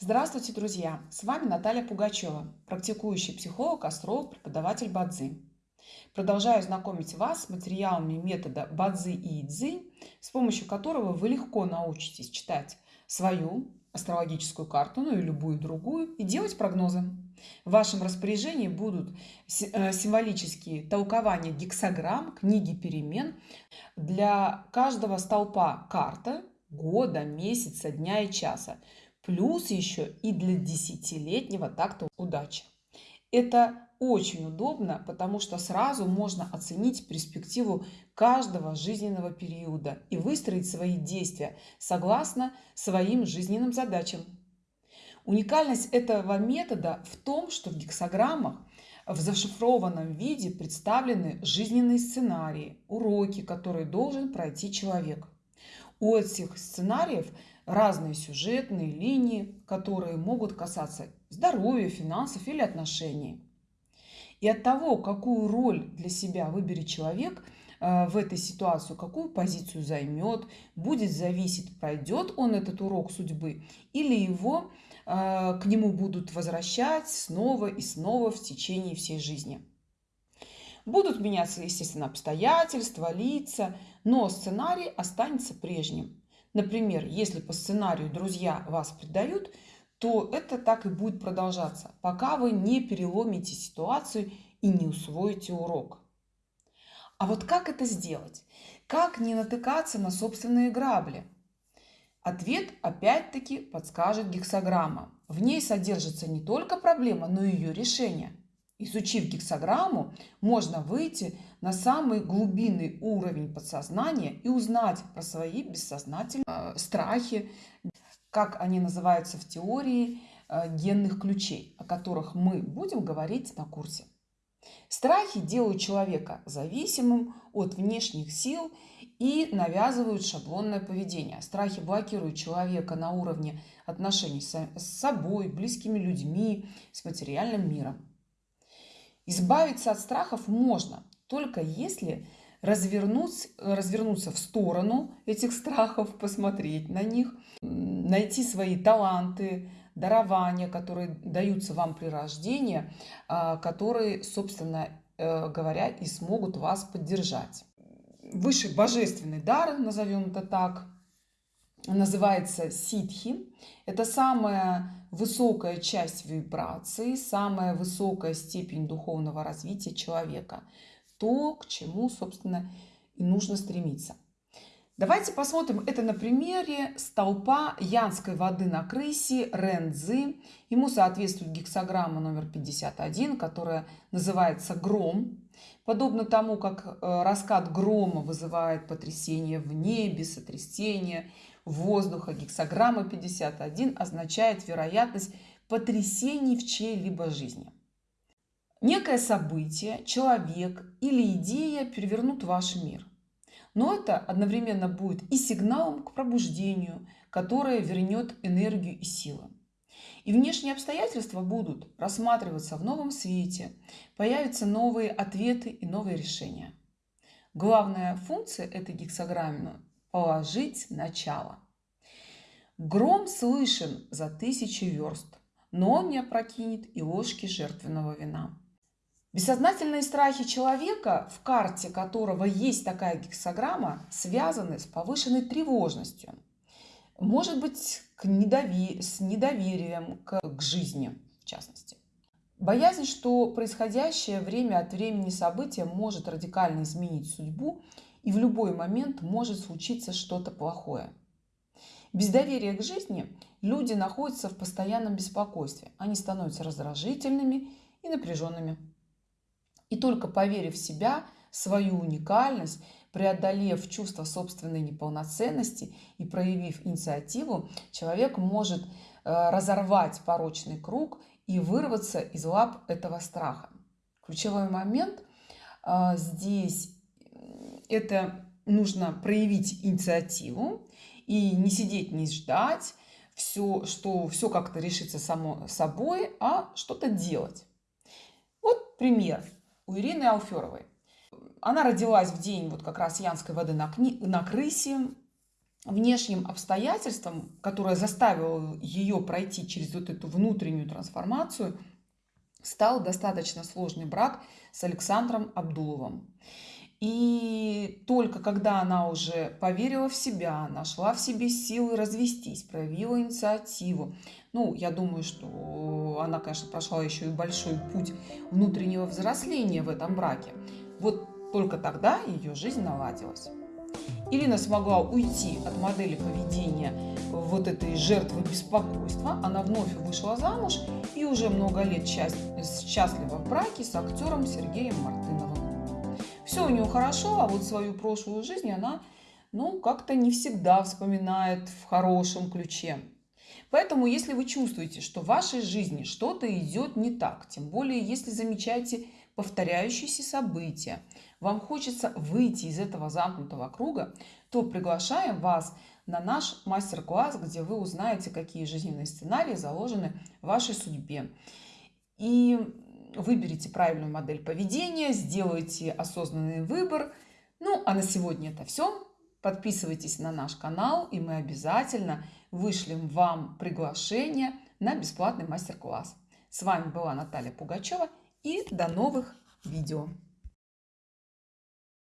Здравствуйте, друзья! С вами Наталья Пугачева, практикующий психолог, астролог, преподаватель Бадзи. Продолжаю знакомить вас с материалами метода Бадзи и Идзи, с помощью которого вы легко научитесь читать свою астрологическую карту, ну и любую другую, и делать прогнозы. В вашем распоряжении будут э, символические толкования гексограмм, книги перемен. Для каждого столпа карта года, месяца, дня и часа. Плюс еще и для десятилетнего такта удачи. Это очень удобно, потому что сразу можно оценить перспективу каждого жизненного периода и выстроить свои действия согласно своим жизненным задачам. Уникальность этого метода в том, что в гексограммах в зашифрованном виде представлены жизненные сценарии, уроки, которые должен пройти человек. У этих сценариев разные сюжетные линии, которые могут касаться здоровья, финансов или отношений. И от того, какую роль для себя выберет человек э, в этой ситуации, какую позицию займет, будет зависеть, пройдет он этот урок судьбы или его э, к нему будут возвращать снова и снова в течение всей жизни. Будут меняться, естественно, обстоятельства, лица, но сценарий останется прежним. Например, если по сценарию друзья вас предают, то это так и будет продолжаться, пока вы не переломите ситуацию и не усвоите урок. А вот как это сделать? Как не натыкаться на собственные грабли? Ответ опять-таки подскажет гексограмма. В ней содержится не только проблема, но и ее решение – Изучив гексограмму, можно выйти на самый глубинный уровень подсознания и узнать про свои бессознательные э, страхи, как они называются в теории э, генных ключей, о которых мы будем говорить на курсе. Страхи делают человека зависимым от внешних сил и навязывают шаблонное поведение. Страхи блокируют человека на уровне отношений с собой, близкими людьми, с материальным миром. Избавиться от страхов можно, только если развернуть, развернуться в сторону этих страхов, посмотреть на них, найти свои таланты, дарования, которые даются вам при рождении, а, которые, собственно э, говоря, и смогут вас поддержать. Высший божественный дар, назовем это так, называется ситхи. Это самая высокая часть вибрации, самая высокая степень духовного развития человека. То, к чему, собственно, и нужно стремиться. Давайте посмотрим это на примере столпа янской воды на крысе Рензы. Ему соответствует гексограмма номер 51, которая называется гром. Подобно тому, как э, раскат грома вызывает потрясение в небе, сотрясение – воздуха. Гексограмма 51 означает вероятность потрясений в чьей-либо жизни. Некое событие, человек или идея перевернут ваш мир. Но это одновременно будет и сигналом к пробуждению, которое вернет энергию и силы. И внешние обстоятельства будут рассматриваться в новом свете, появятся новые ответы и новые решения. Главная функция этой гексограммы положить начало. Гром слышен за тысячи верст, но он не опрокинет и ложки жертвенного вина. Бессознательные страхи человека, в карте которого есть такая гексограмма, связаны с повышенной тревожностью. Может быть, к недовер... с недоверием к... к жизни, в частности. Боязнь, что происходящее время от времени событие может радикально изменить судьбу и в любой момент может случиться что-то плохое. Без доверия к жизни люди находятся в постоянном беспокойстве. Они становятся раздражительными и напряженными. И только поверив в себя, свою уникальность, преодолев чувство собственной неполноценности и проявив инициативу, человек может э, разорвать порочный круг и вырваться из лап этого страха. Ключевой момент э, здесь это нужно проявить инициативу и не сидеть, не ждать, все, что все как-то решится само собой, а что-то делать. Вот пример у Ирины Алферовой. Она родилась в день вот как раз Янской воды на, кни... на крысе. внешним обстоятельством, которое заставило ее пройти через вот эту внутреннюю трансформацию, стал достаточно сложный брак с Александром Абдуловым. И только когда она уже поверила в себя, нашла в себе силы развестись, проявила инициативу, ну, я думаю, что она, конечно, прошла еще и большой путь внутреннего взросления в этом браке. Вот только тогда ее жизнь наладилась. Ирина смогла уйти от модели поведения вот этой жертвы беспокойства. Она вновь вышла замуж и уже много лет счастлива в браке с актером Сергеем Мартыновым. Все у нее хорошо, а вот свою прошлую жизнь она ну, как-то не всегда вспоминает в хорошем ключе. Поэтому, если вы чувствуете, что в вашей жизни что-то идет не так, тем более, если замечаете повторяющиеся события, вам хочется выйти из этого замкнутого круга, то приглашаем вас на наш мастер-класс, где вы узнаете, какие жизненные сценарии заложены в вашей судьбе. И выберите правильную модель поведения, сделайте осознанный выбор. Ну, а на сегодня это все. Подписывайтесь на наш канал, и мы обязательно вышлем вам приглашение на бесплатный мастер-класс. С вами была Наталья Пугачева и до новых видео.